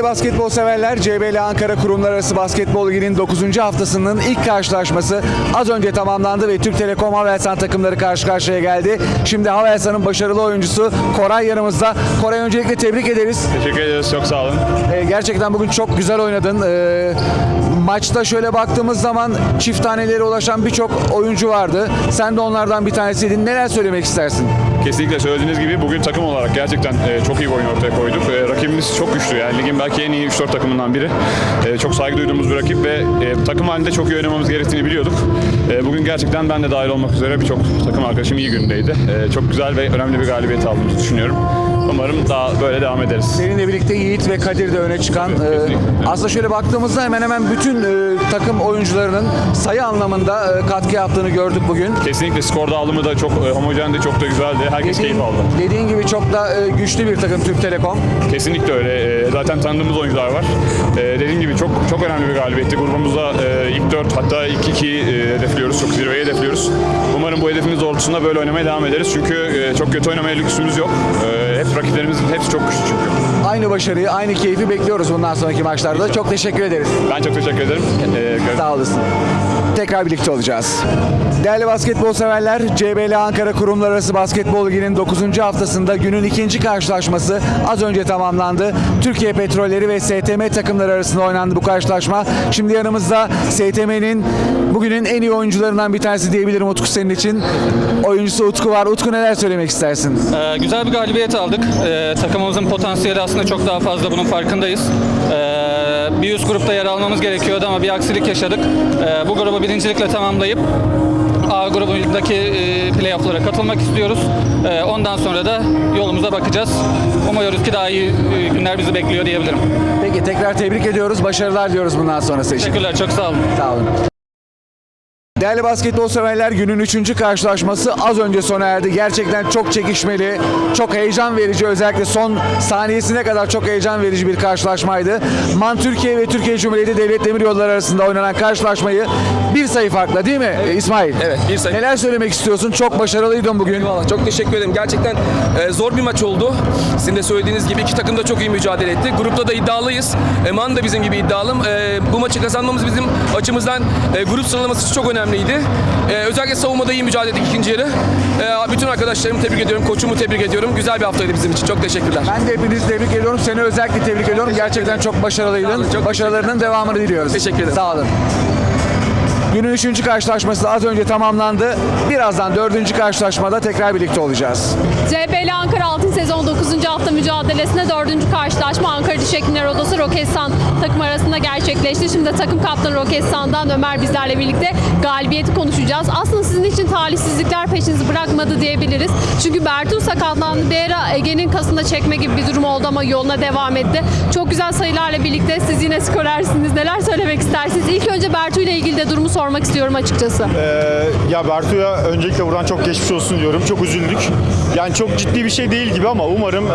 Değerli basketbol severler, CBL Ankara Kurumlar Arası Basketbol Ligi'nin 9. haftasının ilk karşılaşması az önce tamamlandı ve Türk Telekom Havelsan takımları karşı karşıya geldi. Şimdi Havelsan'ın başarılı oyuncusu Koray yanımızda. Koray öncelikle tebrik ederiz. Teşekkür ederiz. Çok sağ olun. Ee, gerçekten bugün çok güzel oynadın. Ee, maçta şöyle baktığımız zaman çift tanelere ulaşan birçok oyuncu vardı. Sen de onlardan bir tanesiydin. Neler söylemek istersin? Kesinlikle söylediğiniz gibi bugün takım olarak gerçekten e, çok iyi bir oyun ortaya koyduk. E, rakibimiz çok güçlü yani ligin belki en iyi 3-4 takımından biri. E, çok saygı duyduğumuz bir rakip ve e, takım halinde çok iyi oynamamız gerektiğini biliyorduk. E, bugün gerçekten ben de dahil olmak üzere birçok takım arkadaşım iyi günündeydi. E, çok güzel ve önemli bir galibiyet aldığımızı düşünüyorum. Umarım daha böyle devam ederiz. Seninle birlikte Yiğit ve Kadir de öne çıkan. Kesinlikle. e, aslında şöyle baktığımızda hemen hemen bütün e, takım oyuncularının sayı anlamında e, katkı yaptığını gördük bugün. Kesinlikle skor dağılımı da çok e, homojendi, çok da güzeldi. Herkes Dediğin, keyif aldı. dediğin gibi çok da e, güçlü bir takım Türk Telekom. Kesinlikle öyle. Ee, Zaten tanıdığımız oyuncular var. Ee, Dediğim gibi çok çok önemli bir galibiyetti. Grubumuzda e, ilk 4 hatta ilk 2 hedefliyoruz. Çok zirveyi hedefliyoruz. Umarım bu hedefimiz doğrultusunda böyle oynamaya devam ederiz. Çünkü e, çok kötü oynamaya lüksümüz yok. Ee, Hep rakiplerimizin hepsi çok güçlü çünkü. Aynı başarıyı, aynı keyfi bekliyoruz bundan sonraki maçlarda. Çok teşekkür ederiz. Ben çok teşekkür ederim. Gör- Sağ olasın. Tekrar birlikte olacağız. Değerli basketbol severler, CBL Ankara Kurumlar Arası Basketbol Ligi'nin 9. haftasında günün ikinci karşılaşması az önce tamamlandı. Türkiye Petrolleri ve STM takımları arasında oynandı bu karşılaşma. Şimdi yanımızda STM'nin bugünün en iyi oyuncularından bir tanesi diyebilirim Utku senin için. Oyuncusu Utku var. Utku neler söylemek istersin? Ee, güzel bir galibiyet aldık. Ee, takımımızın potansiyeli aslında çok daha fazla bunun farkındayız. Ee, bir üst grupta yer almamız gerekiyordu ama bir aksilik yaşadık. Ee, bu grubu birincilikle tamamlayıp A grubundaki e, playoff'lara katılmak istiyoruz. Ee, ondan sonra da yolumuza bakacağız. Umuyoruz ki daha iyi e, günler bizi bekliyor diyebilirim. Peki tekrar tebrik ediyoruz. Başarılar diyoruz bundan sonrası için. Teşekkürler, çok sağ olun. Sağ olun. Değerli basketbol severler günün üçüncü karşılaşması az önce sona erdi. Gerçekten çok çekişmeli, çok heyecan verici özellikle son saniyesine kadar çok heyecan verici bir karşılaşmaydı. MAN Türkiye ve Türkiye Cumhuriyeti Devlet Demiryolları arasında oynanan karşılaşmayı bir sayı farkla değil mi e, İsmail? Evet, bir sayı. Neler söylemek istiyorsun? Çok başarılıydın bugün. Eyvallah, çok teşekkür ederim. Gerçekten e, zor bir maç oldu. Sizin de söylediğiniz gibi iki takım da çok iyi mücadele etti. Grupta da iddialıyız. Eman da bizim gibi iddialı. E, bu maçı kazanmamız bizim açımızdan e, grup sıralaması çok önemliydi. E, özellikle savunmada iyi mücadele ettik ikinci yarı. E, bütün arkadaşlarımı tebrik ediyorum, koçumu tebrik ediyorum. Güzel bir haftaydı bizim için. Çok teşekkürler. Ben de hepinizi tebrik ediyorum. Seni özellikle tebrik ediyorum. Gerçekten çok başarılıydın. olun, çok Başarılarının devamını diliyoruz. Teşekkür ederim. Sağ olun. Günün üçüncü karşılaşması az önce tamamlandı. Birazdan dördüncü karşılaşmada tekrar birlikte olacağız. CBL Ankara Altın Sezon 9. hafta mücadelesinde 4. karşılaşma Ankara Diş Hekimler Odası Roketsan takım arasında gerçekleşti. Şimdi takım kaptanı Roketsan'dan Ömer bizlerle birlikte galibiyeti konuşacağız. Aslında sizin için talihsizlikler peşinizi bırakmadı diyebiliriz. Çünkü Bertu sakatlandı. Bir Ege'nin kasında çekme gibi bir durum oldu ama yoluna devam etti. Çok güzel sayılarla birlikte siz yine skorersiniz. Neler söylemek istersiniz? İlk önce Bertu ile ilgili de durumu sormak istiyorum açıkçası. Ee, ya Bertu'ya öncelikle buradan çok geçmiş olsun diyorum. Çok üzüldük. Yani çok ciddi bir şey değil gibi ama umarım ee,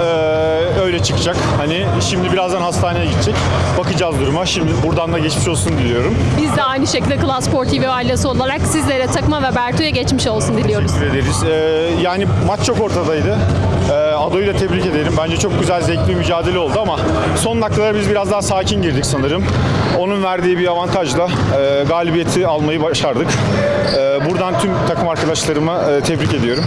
öyle çıkacak. Hani şimdi birazdan hastaneye gidecek. Bakacağız duruma. Şimdi buradan da geçmiş olsun diliyorum. Biz de aynı şekilde Klas Spor TV ailesi olarak sizlere takıma ve Bertu'ya geçmiş olsun diliyoruz. Teşekkür ederiz. Ee, yani maç çok ortadaydı. Ee, Ado'yu da tebrik ederim. Bence çok güzel, zevkli bir mücadele oldu ama son dakikalara biz biraz daha sakin girdik sanırım. Onun verdiği bir avantajla e, galibiyeti almayı başardık. Ee, buradan tüm takım arkadaşlarıma e, tebrik ediyorum.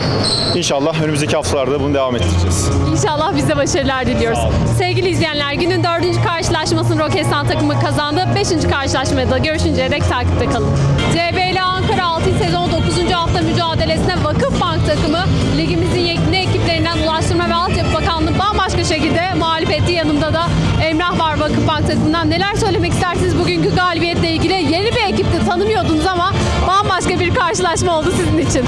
İnşallah önümüzdeki haftalarda bunu devam ettireceğiz. İnşallah biz de başarılar diliyoruz. Sevgili izleyenler günün dördüncü karşılaşmasını Roketsan takımı kazandı. Beşinci karşılaşmada da görüşünceye dek takipte kalın. CBL Ankara 6. sezon 9. hafta mücadelesine Vakıfbank takımı ligimizin yekni ekiplerinden Ulaştırma ve Altyapı Bakanlığı bambaşka şekilde mağlup etti. Yanımda da Vakıfbank takımından. Neler söylemek istersiniz bugünkü galibiyetle ilgili? Yeni bir ekipti tanımıyordunuz ama bambaşka bir karşılaşma oldu sizin için.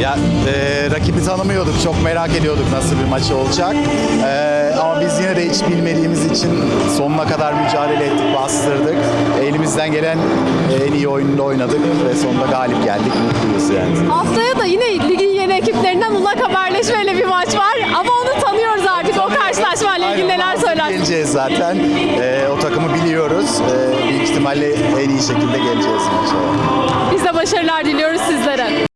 Ya e, rakibi tanımıyorduk, çok merak ediyorduk nasıl bir maç olacak. E, ama biz yine de hiç bilmediğimiz için sonuna kadar mücadele ettik, bastırdık. Elimizden gelen en iyi oyununda oynadık ve sonunda galip geldik, mutluyuz yani. Haftaya da yine ligin yeni ekiplerinden Ulak Haberleşme'yle bir maç var. Ama söylersiniz? Geleceğiz zaten. E, o takımı biliyoruz. E, büyük ihtimalle en iyi şekilde geleceğiz. Biz de başarılar diliyoruz sizlere.